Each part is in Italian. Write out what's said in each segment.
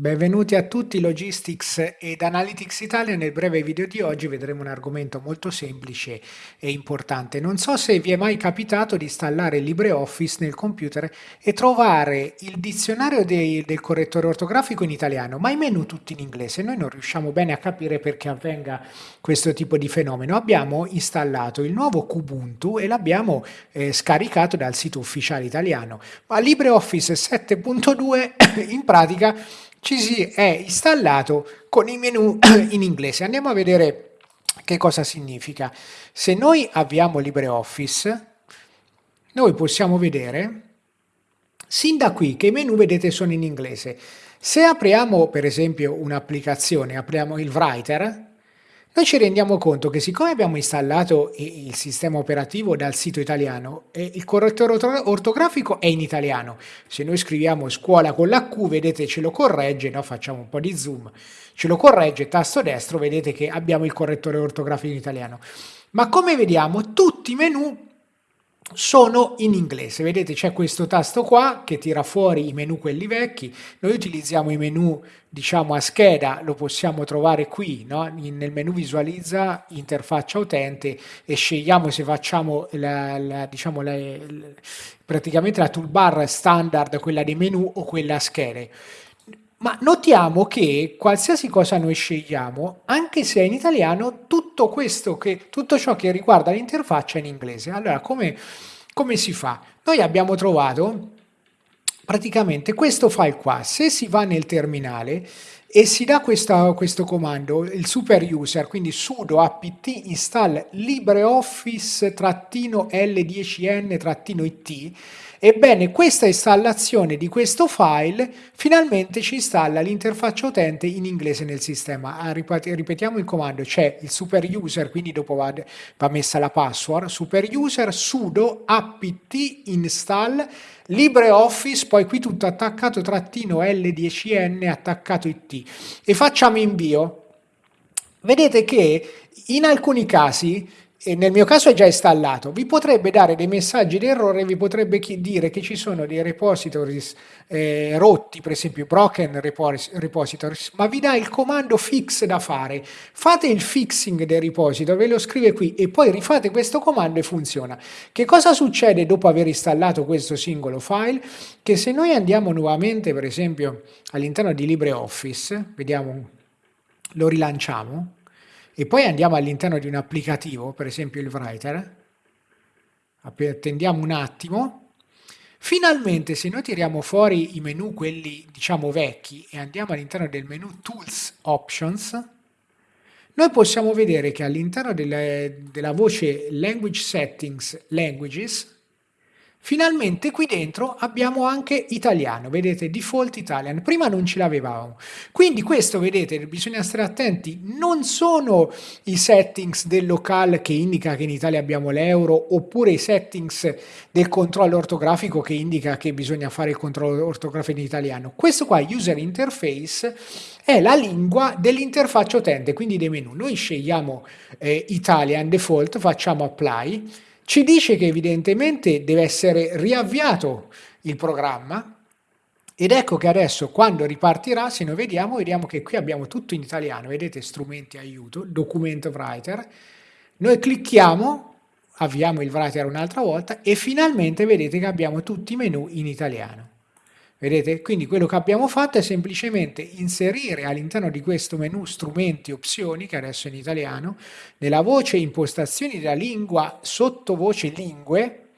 Benvenuti a tutti Logistics ed Analytics Italia. Nel breve video di oggi vedremo un argomento molto semplice e importante. Non so se vi è mai capitato di installare LibreOffice nel computer e trovare il dizionario dei, del correttore ortografico in italiano, ma i menu tutti in inglese. Noi non riusciamo bene a capire perché avvenga questo tipo di fenomeno. Abbiamo installato il nuovo Kubuntu e l'abbiamo eh, scaricato dal sito ufficiale italiano, ma LibreOffice 7.2 in pratica ci si è installato con i menu in inglese. Andiamo a vedere che cosa significa. Se noi avviamo LibreOffice, noi possiamo vedere sin da qui che i menu vedete sono in inglese. Se apriamo per esempio un'applicazione, apriamo il Writer, noi ci rendiamo conto che siccome abbiamo installato il sistema operativo dal sito italiano, il correttore ortografico è in italiano. Se noi scriviamo scuola con la Q, vedete ce lo corregge, no? facciamo un po' di zoom, ce lo corregge, tasto destro, vedete che abbiamo il correttore ortografico in italiano. Ma come vediamo, tutti i menu sono in inglese. Vedete c'è questo tasto qua che tira fuori i menu quelli vecchi. Noi utilizziamo i menu diciamo a scheda, lo possiamo trovare qui, no? nel menu visualizza interfaccia utente e scegliamo se facciamo la, la, diciamo la, praticamente la toolbar standard, quella dei menu o quella a schede. Ma notiamo che qualsiasi cosa noi scegliamo, anche se è in italiano, tutto, che, tutto ciò che riguarda l'interfaccia è in inglese. Allora, come, come si fa? Noi abbiamo trovato praticamente questo file qua. Se si va nel terminale e si dà questa, questo comando, il super user, quindi sudo apt install libreoffice-l10n-it, Ebbene, questa installazione di questo file finalmente ci installa l'interfaccia utente in inglese nel sistema. Ah, ripetiamo il comando, c'è il super user, quindi dopo va, va messa la password, super user sudo apt install LibreOffice, poi qui tutto attaccato trattino L10N attaccato IT e facciamo invio. Vedete che in alcuni casi e nel mio caso è già installato, vi potrebbe dare dei messaggi di errore, vi potrebbe dire che ci sono dei repositories eh, rotti, per esempio broken repositories, ma vi dà il comando fix da fare. Fate il fixing del repository, ve lo scrive qui e poi rifate questo comando e funziona. Che cosa succede dopo aver installato questo singolo file? Che se noi andiamo nuovamente, per esempio, all'interno di LibreOffice, vediamo, lo rilanciamo, e poi andiamo all'interno di un applicativo, per esempio il Writer, attendiamo un attimo, finalmente se noi tiriamo fuori i menu, quelli diciamo vecchi, e andiamo all'interno del menu Tools Options, noi possiamo vedere che all'interno della, voce Language Settings Languages, Finalmente qui dentro abbiamo anche italiano, vedete, default Italian, prima non ce l'avevamo. Quindi questo, vedete, bisogna stare attenti, non sono i settings del locale che indica che in Italia abbiamo l'euro, oppure i settings del controllo ortografico che indica che bisogna fare il controllo ortografico in italiano. Questo qua, user interface, è la lingua dell'interfaccia utente, quindi dei menu. Noi scegliamo eh, Italian default, facciamo apply, ci dice che evidentemente deve essere riavviato il programma ed ecco che adesso quando ripartirà, se noi vediamo, vediamo che qui abbiamo tutto in italiano, vedete strumenti aiuto, documento writer, noi clicchiamo, avviamo il writer un'altra volta e finalmente vedete che abbiamo tutti i menu in italiano. Vedete? Quindi quello che abbiamo fatto è semplicemente inserire all'interno di questo menu strumenti opzioni, che adesso è in italiano, nella voce impostazioni della lingua, sottovoce lingue,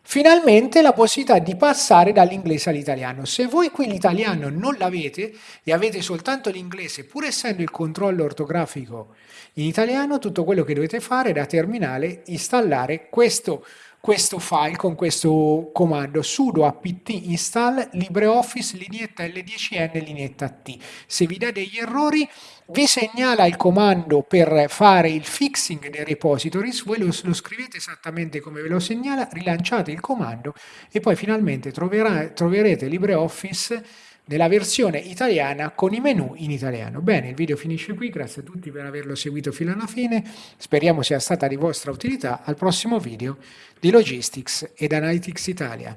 finalmente la possibilità di passare dall'inglese all'italiano. Se voi qui l'italiano non l'avete e avete soltanto l'inglese, pur essendo il controllo ortografico in italiano, tutto quello che dovete fare da terminale installare questo questo file con questo comando sudo apt install LibreOffice lineetta L10N lineetta T. Se vi dà degli errori vi segnala il comando per fare il fixing dei repositories, voi lo, lo scrivete esattamente come ve lo segnala, rilanciate il comando e poi finalmente troverà, troverete LibreOffice nella versione italiana con i menu in italiano. Bene, il video finisce qui, grazie a tutti per averlo seguito fino alla fine, speriamo sia stata di vostra utilità, al prossimo video di Logistics ed Analytics Italia.